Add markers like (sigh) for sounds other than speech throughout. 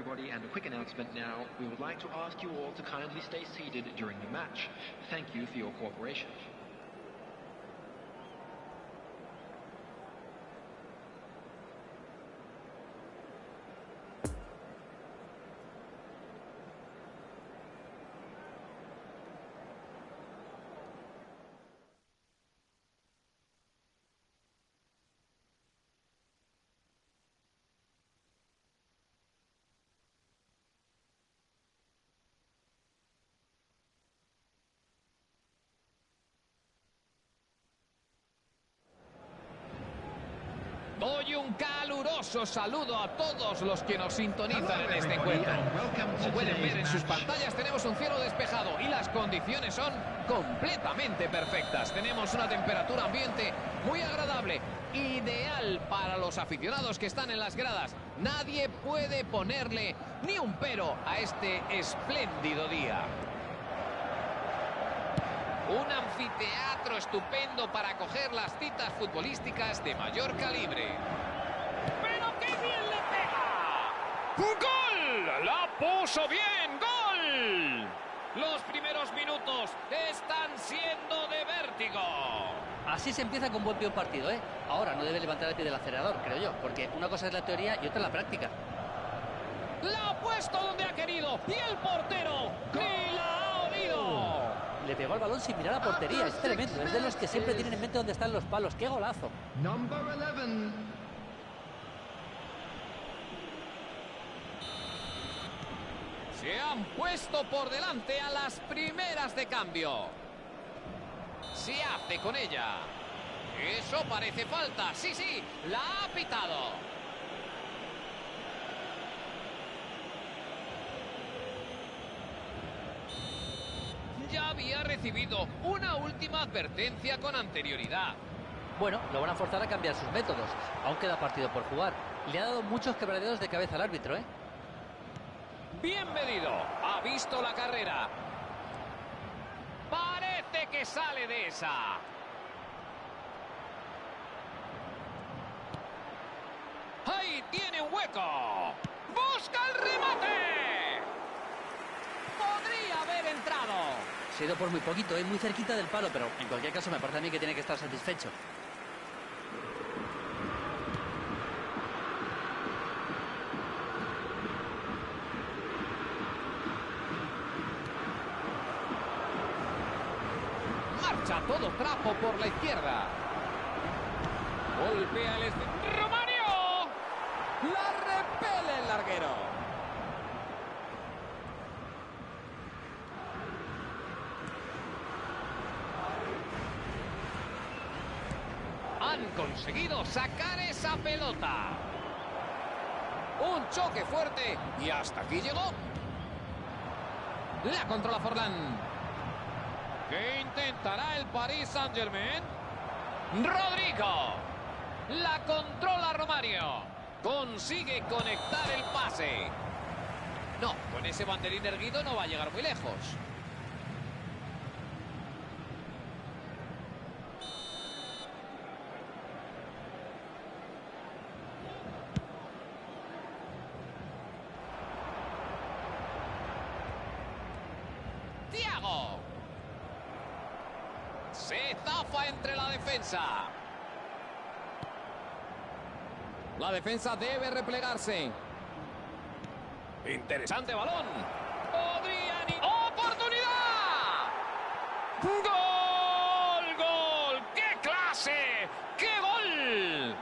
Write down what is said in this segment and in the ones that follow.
everybody, and a quick announcement now. We would like to ask you all to kindly stay seated during the match. Thank you for your cooperation. Doy un caluroso saludo a todos los que nos sintonizan en este encuentro. Como pueden ver en sus pantallas tenemos un cielo despejado y las condiciones son completamente perfectas. Tenemos una temperatura ambiente muy agradable, ideal para los aficionados que están en las gradas. Nadie puede ponerle ni un pero a este espléndido día. Un anfiteatro estupendo para acoger las citas futbolísticas de mayor calibre. ¡Pero qué bien le pega! ¡Gol! ¡La puso bien! ¡Gol! Los primeros minutos están siendo de vértigo. Así se empieza con buen pie un partido, ¿eh? Ahora no debe levantar el pie del acelerador, creo yo, porque una cosa es la teoría y otra la práctica. La ha puesto donde ha querido y el portero ni la ha oído. Le pegó el balón sin mirar a portería, es tremendo. Es de los que siempre tienen en mente dónde están los palos. ¡Qué golazo! Number 11. Se han puesto por delante a las primeras de cambio. Se hace con ella. Eso parece falta. Sí, sí, la ha pitado. Ya había recibido una última advertencia con anterioridad. Bueno, lo van a forzar a cambiar sus métodos. Aún queda partido por jugar. Le ha dado muchos quebraderos de cabeza al árbitro, ¿eh? Bien medido. Ha visto la carrera. Parece que sale de esa. ¡Ahí tiene un hueco! ¡Busca el remate! Podría haber entrado. Se ha ido por muy poquito, es muy cerquita del palo, pero en cualquier caso me parece a mí que tiene que estar satisfecho. Marcha todo trapo por la izquierda. Golpea el... este- ¡Romario! La repele el larguero. Han conseguido sacar esa pelota. Un choque fuerte y hasta aquí llegó. La controla Forlán. ¿Qué intentará el Paris Saint-Germain? Rodrigo. La controla Romario. Consigue conectar el pase. No, con ese banderín erguido no va a llegar muy lejos. Tiago. Se zafa entre la defensa. La defensa debe replegarse. Interesante balón. Podrían ¡Oportunidad! ¡Gol! ¡Gol! ¡Qué clase! ¡Qué gol!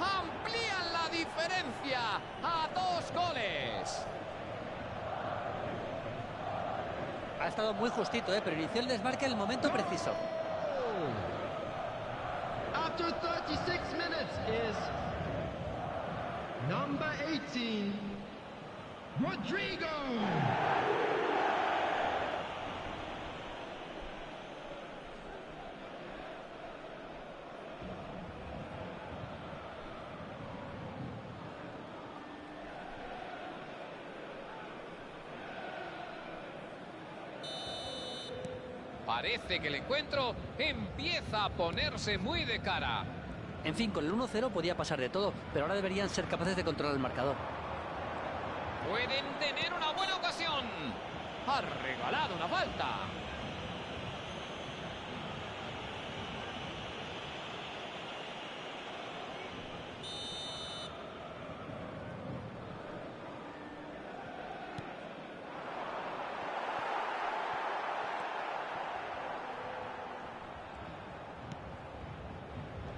Amplían la diferencia a dos goles. Ha estado muy justito, ¿eh? pero inició el desmarque en el momento preciso. After 36 minutes is number 18, Rodrigo. Parece que el encuentro empieza a ponerse muy de cara. En fin, con el 1-0 podía pasar de todo, pero ahora deberían ser capaces de controlar el marcador. Pueden tener una buena ocasión. Ha regalado una falta.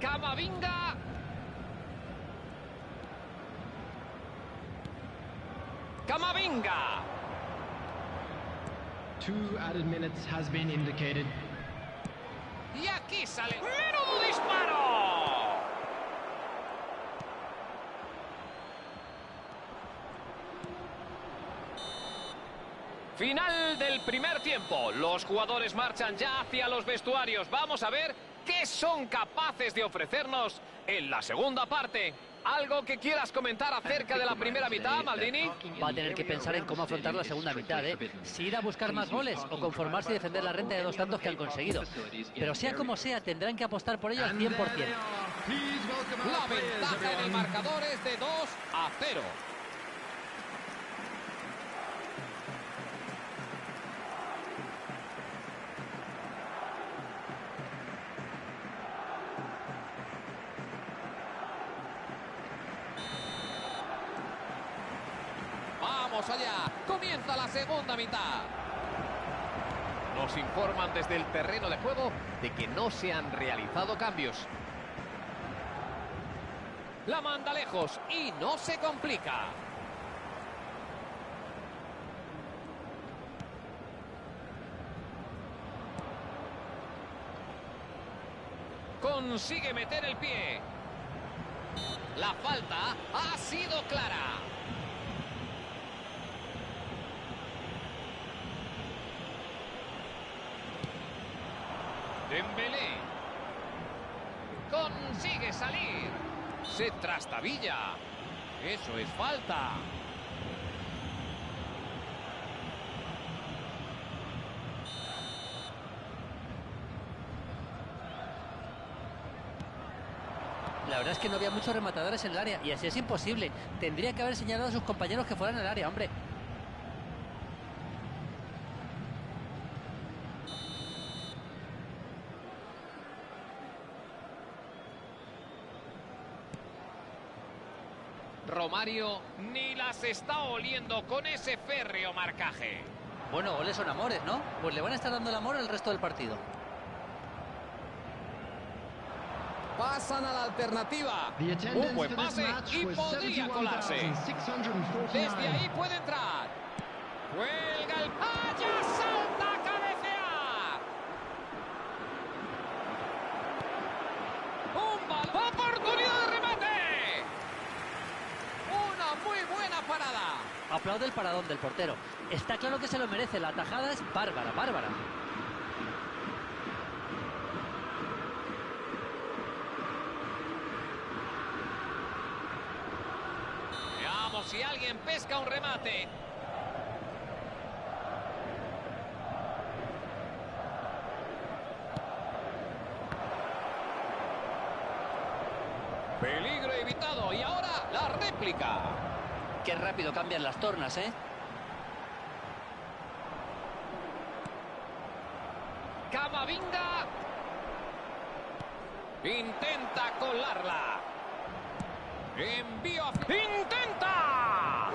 Camavinga. Camavinga. Two added minutes has been indicated. Y aquí sale. ¡Menudo disparo! Final del primer tiempo. Los jugadores marchan ya hacia los vestuarios. Vamos a ver qué son capaces de ofrecernos en la segunda parte. ¿Algo que quieras comentar acerca de la primera mitad, Maldini? Va a tener que pensar en cómo afrontar la segunda mitad, ¿eh? Si ir a buscar más goles o conformarse y defender la renta de dos tantos que han conseguido. Pero sea como sea, tendrán que apostar por ello al 100%. Please welcome La ventaja en el marcador es de 2 a 0. Allá, comienza la segunda mitad. Nos informan desde el terreno de juego de que no se han realizado cambios. La manda lejos y no se complica. Consigue meter el pie. La falta ha sido clara. Se trastabilla. Eso es falta. La verdad es que no había muchos rematadores en el área y así es imposible. Tendría que haber señalado a sus compañeros que fueran al área, hombre. Ni las está oliendo con ese férreo marcaje. Bueno, goles son amores, ¿no? Pues le van a estar dando el amor el resto del partido. Pasan a la alternativa. The Un buen pase y podría colarse. 71,649. Desde ahí puede entrar. Cuelga el... ¡Allá salta a cabecear! ¡Un balón! ¡Oportunidad de remate! Una muy buena parada. Aplaude el paradón del portero. Está claro que se lo merece. La tajada es bárbara, bárbara. Veamos si alguien pesca un remate. Peligro evitado y ahora la réplica. Qué rápido cambian las tornas, ¿eh? Camavinga. Intenta colarla. Envío. ¡Intenta!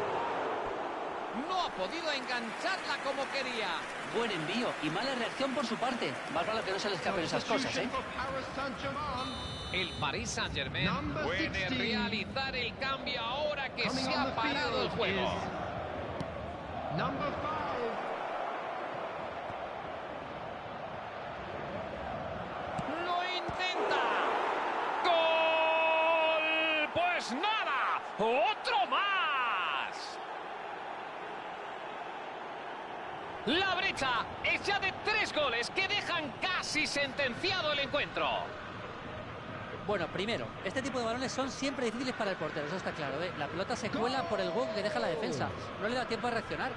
No ha podido engancharla como quería. Buen envío y mala reacción por su parte. Más vale que no se le escapen esas cosas, ¿eh? El Paris Saint-Germain Number puede 16. realizar el cambio ahora que se ha parado el juego. ¡Lo intenta! ¡Gol! ¡Pues nada! ¡Otro más! La brecha es ya de tres goles que dejan casi sentenciado el encuentro. Bueno, primero, este tipo de balones son siempre difíciles para el portero, eso está claro, ¿eh? La pelota se cuela por el hueco que deja la defensa. No le da tiempo a reaccionar.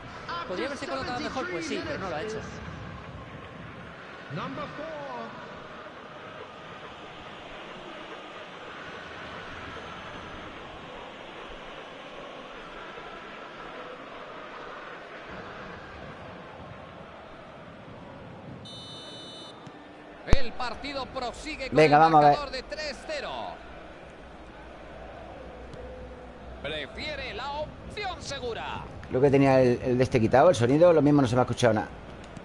¿Podría haberse colocado mejor? Pues sí, pero no lo ha hecho. Number four. El partido prosigue con Venga, el vamos a ver. marcador de 3-0. Prefiere la opción segura. Creo que tenía el, el de este quitado, el sonido, lo mismo no se me ha escuchado nada.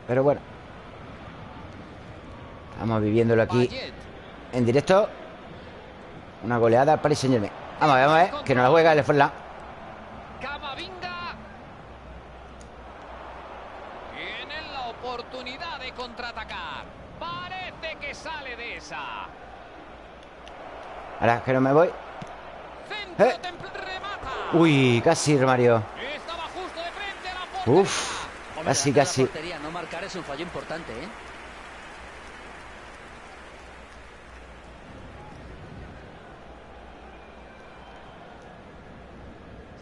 Pero bueno. Estamos viviéndolo aquí Payet. en directo. Una goleada al Paris Saint Germain. Vamos a ver, vamos a ver, que no la juega el Forlán. Camavinga. Tienen la oportunidad de contraatacar. Parece que sale de esa. Ahora que no me voy. Eh. Uy, casi, Romario. Estaba justo de frente a la portería. Uf, Hombre, casi, casi. no marcar es un fallo importante, ¿eh?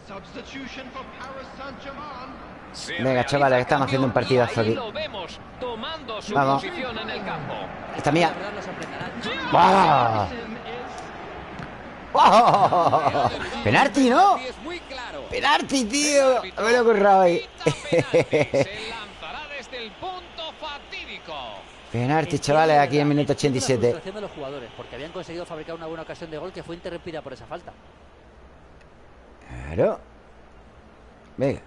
Substitution for Paris Saint-Germain. Se Venga, chavales, estamos haciendo un partidazo aquí. vemos Vamos. Esta mía. ¡Guau! ¡Guau! (laughs) Penalti, ¿no? Penalti, tío. Me lo he currado ahí. Penalti. Se lanzará desde el punto fatídico. Penalti, chavales, aquí en minuto 87. La frustración de los jugadores, porque habían conseguido fabricar una buena ocasión de gol que fue interrumpida por esa falta. Claro. Venga.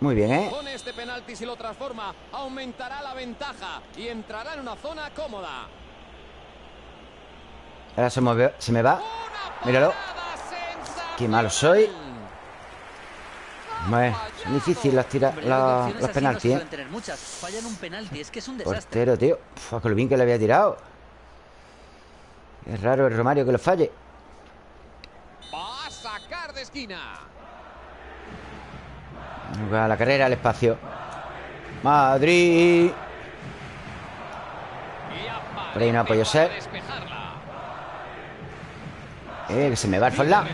Muy bien, ¿eh? Con este penalti, si lo transforma, aumentará la ventaja y entrará en una zona cómoda. Ahora se me, se me va. Míralo. Qué malo soy. Bueno, son difíciles las, tira, Hombre, yo creo que las- opciones los así penaltis, ¿eh? suelen tener muchas. Fallan un penalti, es que es un desastre. Portero, tío. Uf, con lo bien que le había tirado. Es raro el Romario que lo falle. Va a sacar de esquina. Juega la carrera al espacio. Madrid. Por ahí no ha podido para ser. Eh, que se me va el Forlán.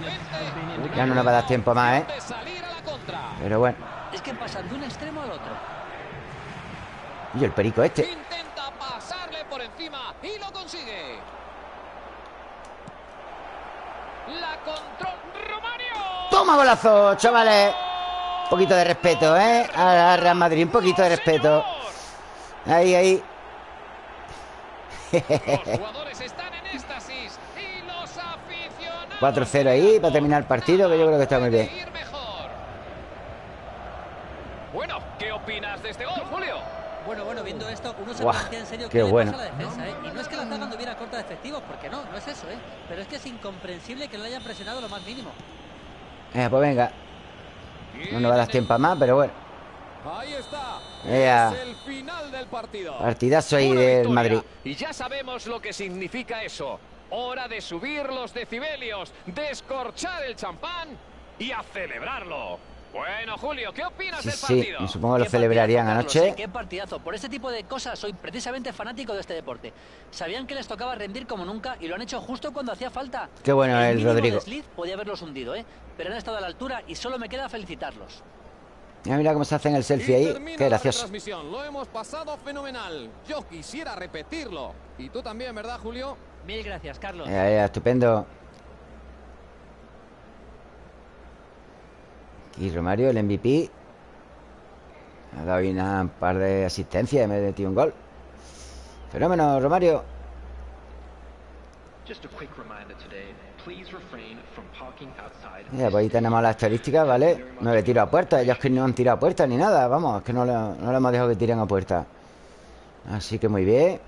Ya no nos va a dar tiempo más, ¿eh? A. Pero bueno. Es que pasan de un extremo al otro. Y el perico este. Intenta pasarle por encima y lo consigue. La control Romario. ¡Toma golazo, chavales! Un poquito de respeto, ¿eh? A Real Madrid, un poquito de respeto. Ahí, ahí. Los jugadores están en éxtasis y los aficionados 4-0 ahí para terminar el partido, que yo creo que está muy bien. Bueno, ¿qué opinas de este gol, Julio? Bueno, bueno, viendo esto, uno se Guau, plantea en serio qué qué bueno. pasa a la defensa, ¿eh? Y no es que la zaga anduviera corta de efectivos, porque no, no es eso, ¿eh? Pero es que es incomprensible que no le hayan presionado lo más mínimo. Eh, pues venga. No nos va a dar tiempo más, pero bueno. Ahí está. Ea. Es el final del partido. Partidazo ahí Una del victoria. Madrid. Y ya sabemos lo que significa eso. Hora de subir los decibelios, descorchar el champán y a celebrarlo. Bueno, Julio, ¿qué opinas Sí, del sí, partido? me supongo que lo celebrarían partidazo, Carlos, anoche. ¿eh? Qué partidazo. Por este tipo de cosas soy precisamente fanático de este deporte. Sabían que les tocaba rendir como nunca y lo han hecho justo cuando hacía falta. Qué bueno el mínimo Rodrigo. desliz podía haberlos hundido, ¿eh? Pero han estado a la altura y solo me queda felicitarlos. Mira, mira cómo se hacen el selfie Y ahí. Qué la gracioso. Lo hemos pasado fenomenal. Yo quisiera repetirlo. Y tú también, ¿verdad, Julio? Mil gracias, Carlos. Ya, estupendo. Aquí Romario, el MVP. Ha dado una- un par de asistencias y me ha metido un gol. Fenómeno, Romario. Mira, pues ahí tenemos las estadísticas, ¿vale? Nueve tiros a puerta. Ellos que no han tirado a puerta ni nada. Vamos, es que no le, no le hemos dejado que tiren a puerta. Así que muy bien.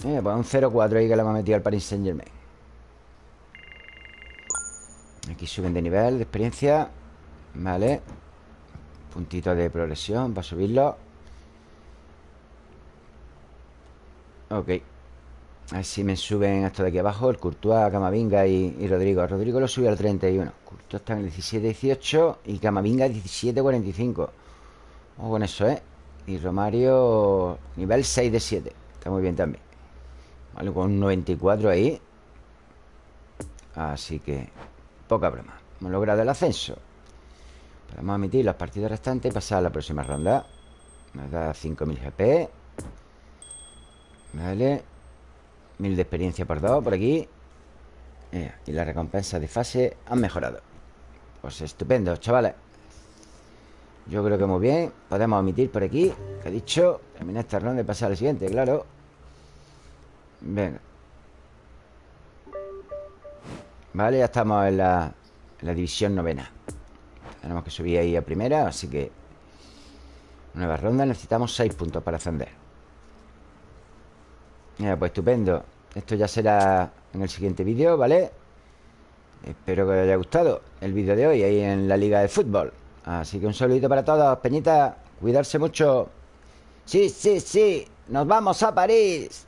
Pues un 0-4 ahí que le hemos metido al Paris Saint Germain. Aquí suben de nivel, de experiencia. Vale. Puntito de progresión para subirlo. Ok. A ver si me suben esto de aquí abajo. El Courtois, Camavinga y, Rodrigo. Rodrigo lo subió al 31. Courtois está en el 17-18 y Camavinga 17-45. Ojo con eso, ¿eh? Y Romario nivel 6 de 7. Está muy bien también. Vale, con un 94 ahí. Así que poca broma. Hemos logrado el ascenso. Podemos omitir los partidos restantes y pasar a la próxima ronda. Nos da 5.000 GP. Vale. 1000 de experiencia por dos por aquí. Y las recompensas de fase han mejorado. Pues estupendo, chavales. Yo creo que muy bien Podemos omitir por aquí he dicho Terminar esta ronda y pasar al siguiente, claro Venga Vale, ya estamos en la, división novena. Tenemos que subir ahí a primera Así que Nueva ronda, necesitamos 6 puntos para ascender. Mira, pues estupendo. Esto ya será en el siguiente vídeo, ¿vale? Espero que os haya gustado el vídeo de hoy Ahí en la liga de fútbol. Así que un saludito para todos Peñita, cuidarse mucho. Sí, sí, sí Nos vamos a París